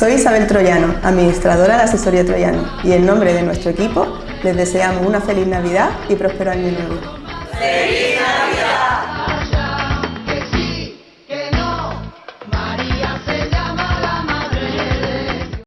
Soy Isabel Troyano, administradora de Asesoría Troyano, y en nombre de nuestro equipo les deseamos una feliz Navidad y próspero año nuevo.